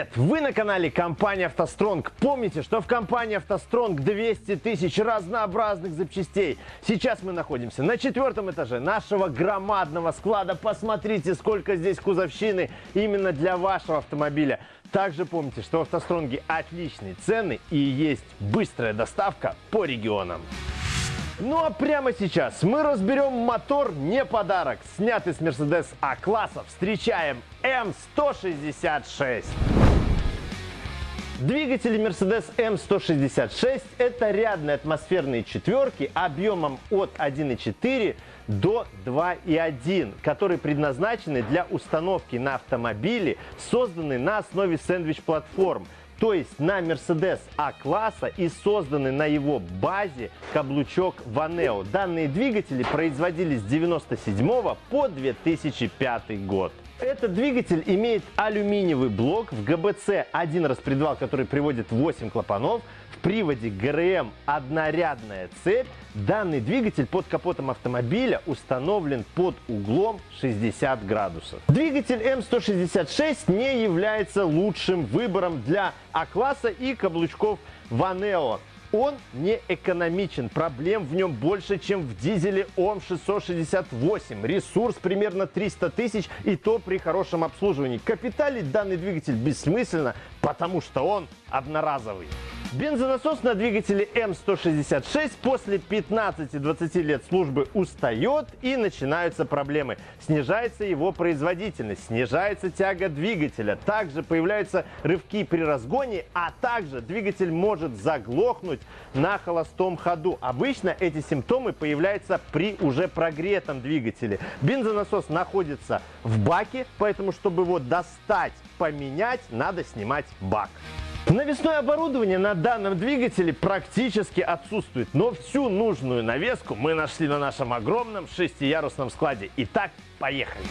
Привет! Вы на канале компании «АвтоСтронг». Помните, что в компании «АвтоСтронг» 200 тысяч разнообразных запчастей. Сейчас мы находимся на четвертом этаже нашего громадного склада. Посмотрите, сколько здесь кузовщины именно для вашего автомобиля. Также помните, что в «АвтоСтронге» отличные цены и есть быстрая доставка по регионам. Ну а прямо сейчас мы разберем мотор не подарок, снятый с Mercedes А-класса. Встречаем М166. Двигатели Mercedes M166 – это рядные атмосферные четверки объемом от 1,4 до 2,1, которые предназначены для установки на автомобили, созданные на основе сэндвич-платформ – то есть на Mercedes А-класса и созданы на его базе каблучок Vaneo. Данные двигатели производились с 1997 по 2005 год. Этот двигатель имеет алюминиевый блок в ГБЦ, один распредвал, который приводит 8 клапанов, в приводе ГРМ однорядная цепь. Данный двигатель под капотом автомобиля установлен под углом 60 градусов. Двигатель М166 не является лучшим выбором для А-класса и каблучков Ванео. Он не экономичен, проблем в нем больше, чем в дизеле ОМ668. Ресурс примерно 300 тысяч и то при хорошем обслуживании. Капиталить данный двигатель бессмысленно, потому что он одноразовый. Бензонасос на двигателе М166 после 15-20 лет службы устает и начинаются проблемы. Снижается его производительность, снижается тяга двигателя, также появляются рывки при разгоне, а также двигатель может заглохнуть на холостом ходу. Обычно эти симптомы появляются при уже прогретом двигателе. Бензонасос находится в баке, поэтому чтобы его достать, поменять, надо снимать бак. Навесное оборудование на данном двигателе практически отсутствует, но всю нужную навеску мы нашли на нашем огромном шестиярусном складе. Итак, поехали!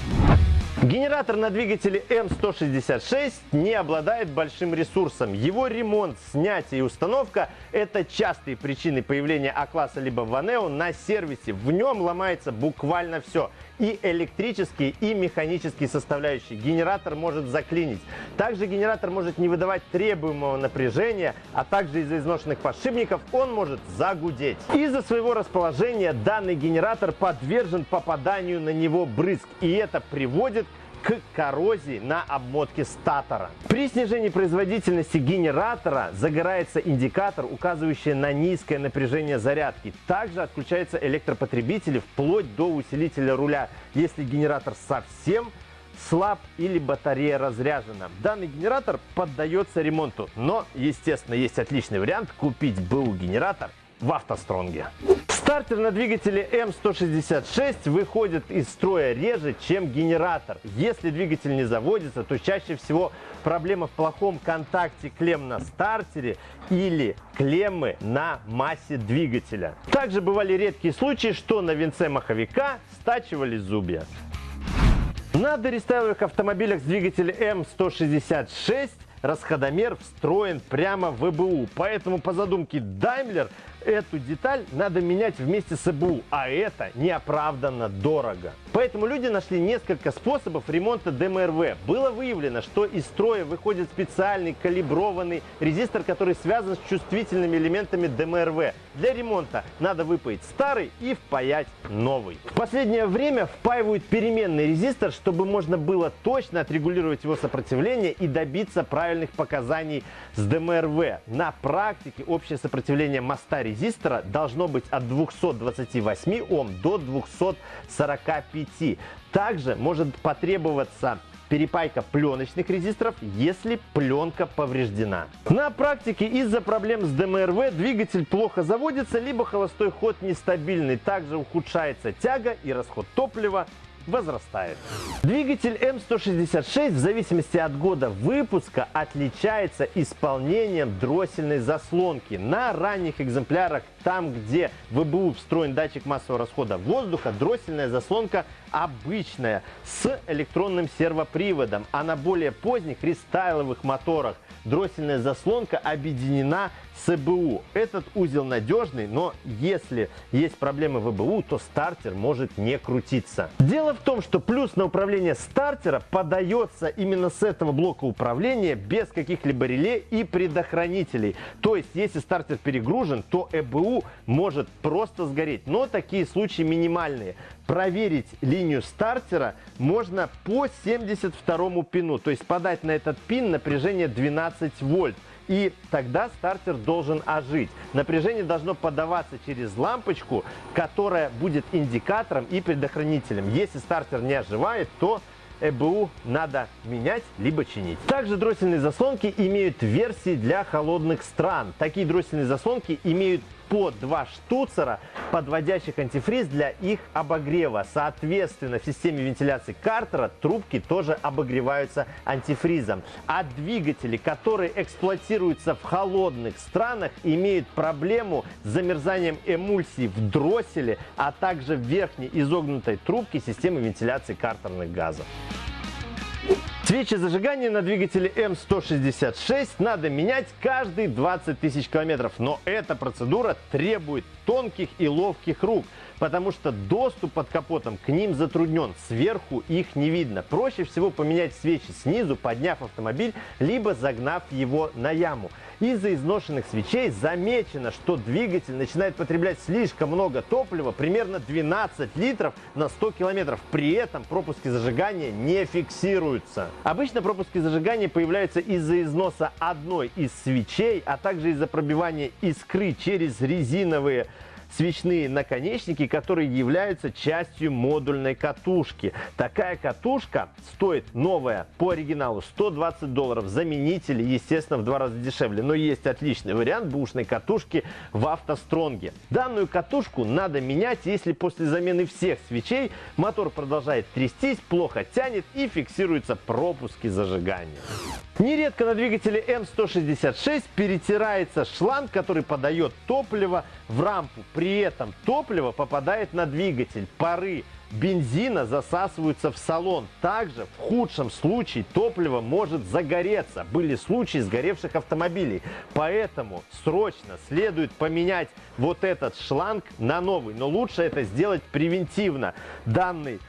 Генератор на двигателе М166 не обладает большим ресурсом. Его ремонт, снятие и установка – это частые причины появления А-класса либо Ванео на сервисе. В нем ломается буквально все – и электрические, и механические составляющие. Генератор может заклинить. Также генератор может не выдавать требуемого напряжения, а также из-за изношенных подшипников он может загудеть. Из-за своего расположения данный генератор подвержен попаданию на него брызг, и это приводит к коррозии на обмотке статора. При снижении производительности генератора загорается индикатор, указывающий на низкое напряжение зарядки. Также отключаются электропотребители вплоть до усилителя руля, если генератор совсем слаб или батарея разряжена. Данный генератор поддается ремонту, но, естественно, есть отличный вариант купить БУ генератор в автостронге. Стартер на двигателе М166 выходит из строя реже, чем генератор. Если двигатель не заводится, то чаще всего проблема в плохом контакте клемм на стартере или клеммы на массе двигателя. Также бывали редкие случаи, что на венце маховика стачивали зубья. На дорестайловых автомобилях с двигателем М166 расходомер встроен прямо в ЭБУ. Поэтому по задумке Daimler Эту деталь надо менять вместе с ЭБУ, а это неоправданно дорого. Поэтому люди нашли несколько способов ремонта ДМРВ. Было выявлено, что из строя выходит специальный калиброванный резистор, который связан с чувствительными элементами ДМРВ. Для ремонта надо выпаять старый и впаять новый. В последнее время впаивают переменный резистор, чтобы можно было точно отрегулировать его сопротивление и добиться правильных показаний с ДМРВ. На практике общее сопротивление моста резистора должно быть от 228 Ом до 245. Также может потребоваться перепайка пленочных резисторов, если пленка повреждена. На практике из-за проблем с ДМРВ двигатель плохо заводится, либо холостой ход нестабильный. Также ухудшается тяга и расход топлива возрастает. Двигатель М166 в зависимости от года выпуска отличается исполнением дроссельной заслонки. На ранних экземплярах там, где в ВБУ встроен датчик массового расхода воздуха, дроссельная заслонка обычная с электронным сервоприводом, а на более поздних рестайловых моторах дроссельная заслонка объединена с ЭБУ. Этот узел надежный, но если есть проблемы в ЭБУ, то стартер может не крутиться. Дело в том, что плюс на управление стартера подается именно с этого блока управления без каких-либо реле и предохранителей. То есть, если стартер перегружен, то ЭБУ может просто сгореть. Но такие случаи минимальные. Проверить линию стартера можно по 72 пину. То есть подать на этот пин напряжение 12 вольт и тогда стартер должен ожить. Напряжение должно подаваться через лампочку, которая будет индикатором и предохранителем. Если стартер не оживает, то ЭБУ надо менять либо чинить. Также дроссельные заслонки имеют версии для холодных стран. Такие дроссельные заслонки имеют по два штуцера, подводящих антифриз для их обогрева. Соответственно, в системе вентиляции картера трубки тоже обогреваются антифризом. А двигатели, которые эксплуатируются в холодных странах, имеют проблему с замерзанием эмульсии в дросселе, а также в верхней изогнутой трубке системы вентиляции картерных газов. Свечи зажигания на двигателе М166 надо менять каждые 20 тысяч километров, но эта процедура требует тонких и ловких рук – потому что доступ под капотом к ним затруднен, сверху их не видно. Проще всего поменять свечи снизу, подняв автомобиль, либо загнав его на яму. Из-за изношенных свечей замечено, что двигатель начинает потреблять слишком много топлива, примерно 12 литров на 100 километров. При этом пропуски зажигания не фиксируются. Обычно пропуски зажигания появляются из-за износа одной из свечей, а также из-за пробивания искры через резиновые свечные наконечники, которые являются частью модульной катушки. Такая катушка стоит новая по оригиналу 120 долларов. Заменители, естественно, в два раза дешевле. Но есть отличный вариант бушной катушки в автостронге. Данную катушку надо менять, если после замены всех свечей мотор продолжает трястись, плохо тянет и фиксируются пропуски зажигания. Нередко на двигателе М166 перетирается шланг, который подает топливо в рампу. При этом топливо попадает на двигатель. Пары бензина засасываются в салон. Также в худшем случае топливо может загореться. Были случаи сгоревших автомобилей. Поэтому срочно следует поменять вот этот шланг на новый. Но лучше это сделать превентивно. Данный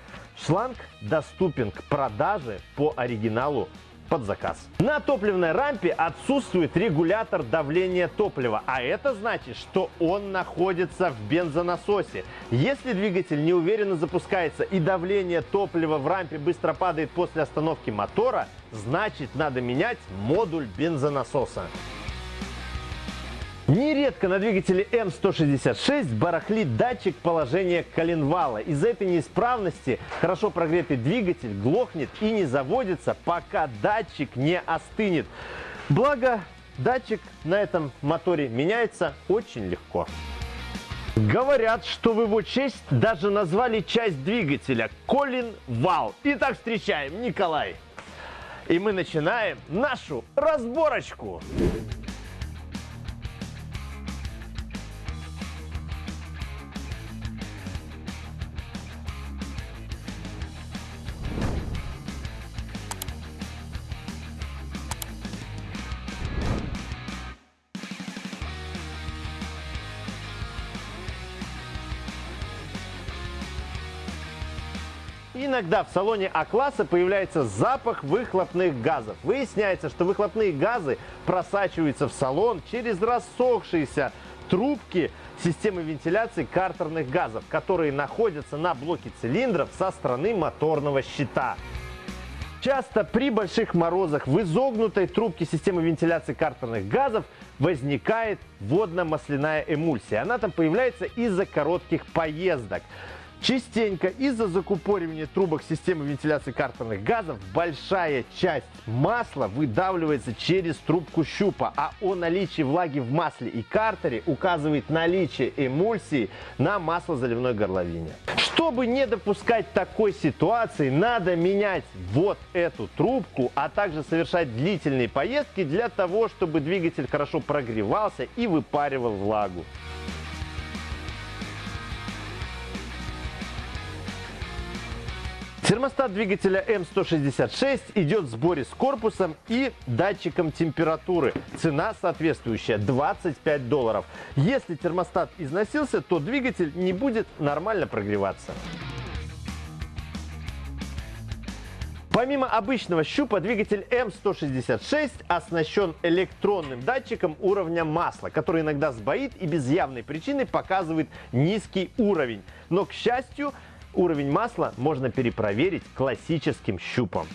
шланг доступен к продаже по оригиналу под заказ. На топливной рампе отсутствует регулятор давления топлива, а это значит, что он находится в бензонасосе. Если двигатель неуверенно запускается и давление топлива в рампе быстро падает после остановки мотора, значит надо менять модуль бензонасоса. Нередко на двигателе М166 барахлит датчик положения коленвала. Из-за этой неисправности хорошо прогретый двигатель глохнет и не заводится, пока датчик не остынет. Благо, датчик на этом моторе меняется очень легко. Говорят, что в его честь даже назвали часть двигателя Колин Вал. Итак, встречаем Николай. И мы начинаем нашу разборочку. Иногда в салоне А-класса появляется запах выхлопных газов. Выясняется, что выхлопные газы просачиваются в салон через рассохшиеся трубки системы вентиляции картерных газов, которые находятся на блоке цилиндров со стороны моторного щита. Часто при больших морозах в изогнутой трубке системы вентиляции картерных газов возникает водно-масляная эмульсия. Она там появляется из-за коротких поездок. Частенько из-за закупоривания трубок системы вентиляции картерных газов большая часть масла выдавливается через трубку щупа, а о наличии влаги в масле и картере указывает наличие эмульсии на маслозаливной горловине. Чтобы не допускать такой ситуации, надо менять вот эту трубку, а также совершать длительные поездки для того, чтобы двигатель хорошо прогревался и выпаривал влагу. Термостат двигателя М166 идет в сборе с корпусом и датчиком температуры. Цена соответствующая 25 долларов. Если термостат износился, то двигатель не будет нормально прогреваться. Помимо обычного щупа, двигатель М166 оснащен электронным датчиком уровня масла, который иногда сбоит и без явной причины показывает низкий уровень. Но, к счастью, уровень масла можно перепроверить классическим щупом.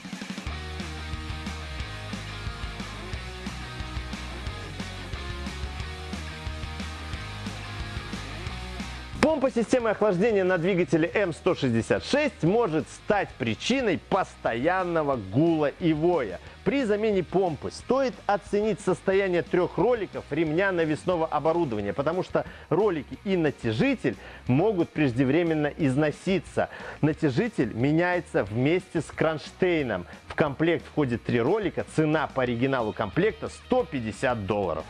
Помпа системы охлаждения на двигателе М166 может стать причиной постоянного гула и воя. При замене помпы стоит оценить состояние трех роликов ремня навесного оборудования, потому что ролики и натяжитель могут преждевременно износиться. Натяжитель меняется вместе с кронштейном. В комплект входит три ролика, цена по оригиналу комплекта 150 долларов.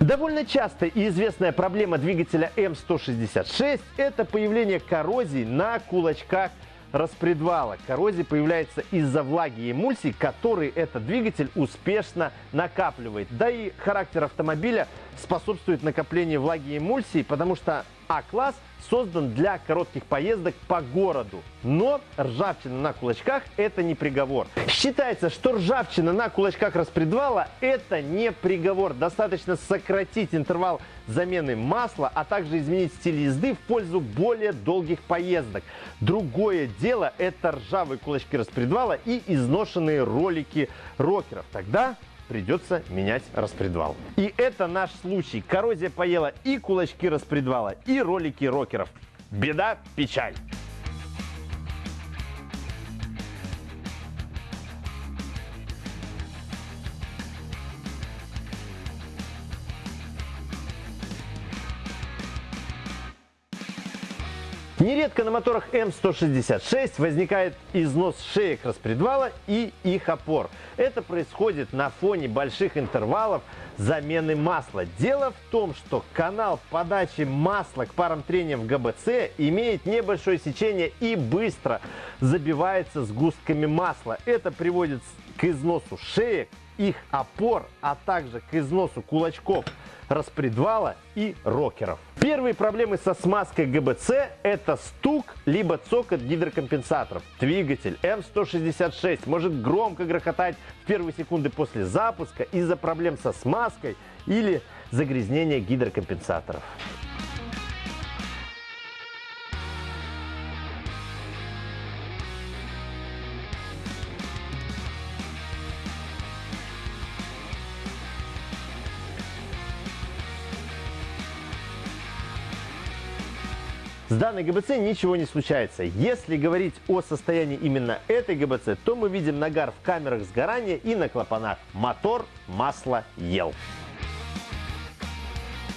Довольно частая и известная проблема двигателя М166 – это появление коррозии на кулачках распредвала. Коррозия появляется из-за влаги и эмульсий, которые этот двигатель успешно накапливает. Да и характер автомобиля способствует накоплению влаги и эмульсий, потому что а-класс создан для коротких поездок по городу. Но ржавчина на кулачках – это не приговор. Считается, что ржавчина на кулачках распредвала – это не приговор. Достаточно сократить интервал замены масла, а также изменить стиль езды в пользу более долгих поездок. Другое дело – это ржавые кулачки распредвала и изношенные ролики рокеров. Тогда придется менять распредвал. И это наш случай. Коррозия поела и кулачки распредвала, и ролики рокеров. Беда, печаль. Нередко на моторах М166 возникает износ шеек распредвала и их опор. Это происходит на фоне больших интервалов замены масла. Дело в том, что канал подачи масла к парам трения в ГБЦ имеет небольшое сечение и быстро забивается сгустками масла. Это приводит к износу шеек, их опор, а также к износу кулачков распредвала и рокеров. Первые проблемы со смазкой ГБЦ – это стук либо цокот гидрокомпенсаторов. Двигатель М166 может громко грохотать в первые секунды после запуска из-за проблем со смазкой или загрязнения гидрокомпенсаторов. С данной ГБЦ ничего не случается. Если говорить о состоянии именно этой ГБЦ, то мы видим нагар в камерах сгорания и на клапанах. Мотор масло ел.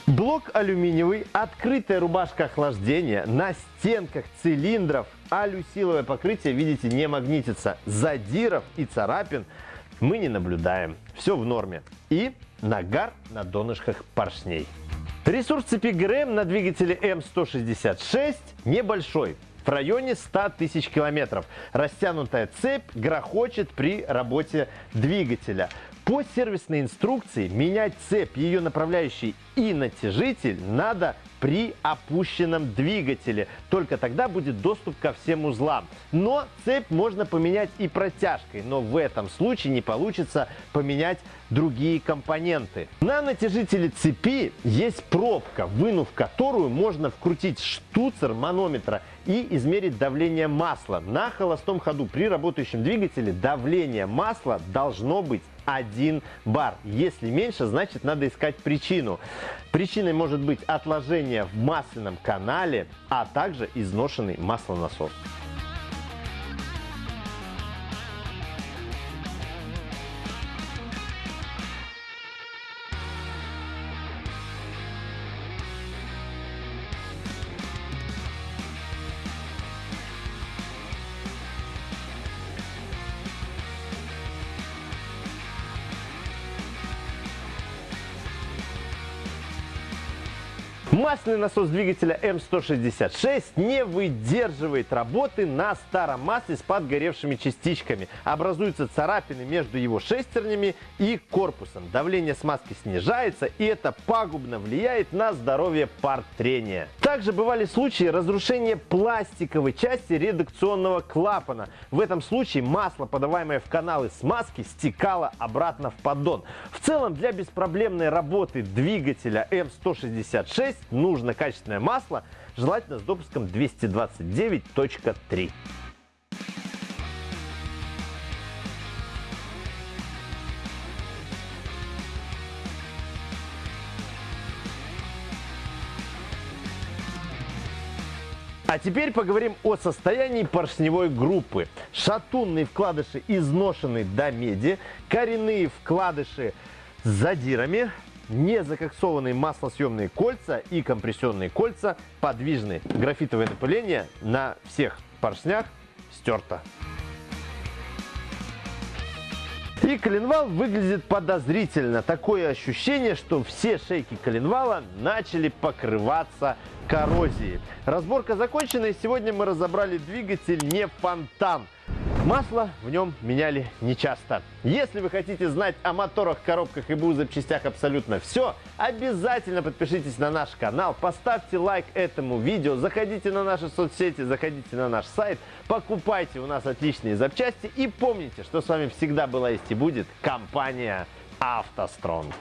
Блок алюминиевый, открытая рубашка охлаждения, на стенках цилиндров алюсиловое покрытие, видите, не магнитится. Задиров и царапин мы не наблюдаем. Все в норме. И нагар на донышках поршней. Ресурс цепи ГРМ на двигателе М166 небольшой, в районе 100 тысяч километров. Растянутая цепь грохочет при работе двигателя. По сервисной инструкции менять цепь, ее направляющий и натяжитель надо при опущенном двигателе. Только тогда будет доступ ко всем узлам. Но цепь можно поменять и протяжкой, но в этом случае не получится поменять другие компоненты. На натяжителе цепи есть пробка, вынув которую можно вкрутить штуцер манометра и измерить давление масла. На холостом ходу при работающем двигателе давление масла должно быть 1 бар. Если меньше, значит надо искать причину. Причиной может быть отложение в масляном канале, а также изношенный маслонасос. Масляный насос двигателя М166 не выдерживает работы на старом масле с подгоревшими частичками. Образуются царапины между его шестернями и корпусом. Давление смазки снижается, и это пагубно влияет на здоровье пар трения. Также бывали случаи разрушения пластиковой части редукционного клапана. В этом случае масло, подаваемое в каналы смазки, стекало обратно в поддон. В целом, для беспроблемной работы двигателя М166 нужно качественное масло, желательно с допуском 229.3. А теперь поговорим о состоянии поршневой группы. Шатунные вкладыши изношены до меди, коренные вкладыши с задирами, незакоксованные маслосъемные кольца и компрессионные кольца подвижны. Графитовое напыление на всех поршнях стерто. И коленвал выглядит подозрительно. Такое ощущение, что все шейки коленвала начали покрываться коррозией. Разборка закончена, и сегодня мы разобрали двигатель не фонтан. Масло в нем меняли нечасто. Если вы хотите знать о моторах, коробках и БУ запчастях абсолютно все, обязательно подпишитесь на наш канал, поставьте лайк этому видео, заходите на наши соцсети, заходите на наш сайт, покупайте у нас отличные запчасти и помните, что с вами всегда была есть и будет компания «АвтоСтронг».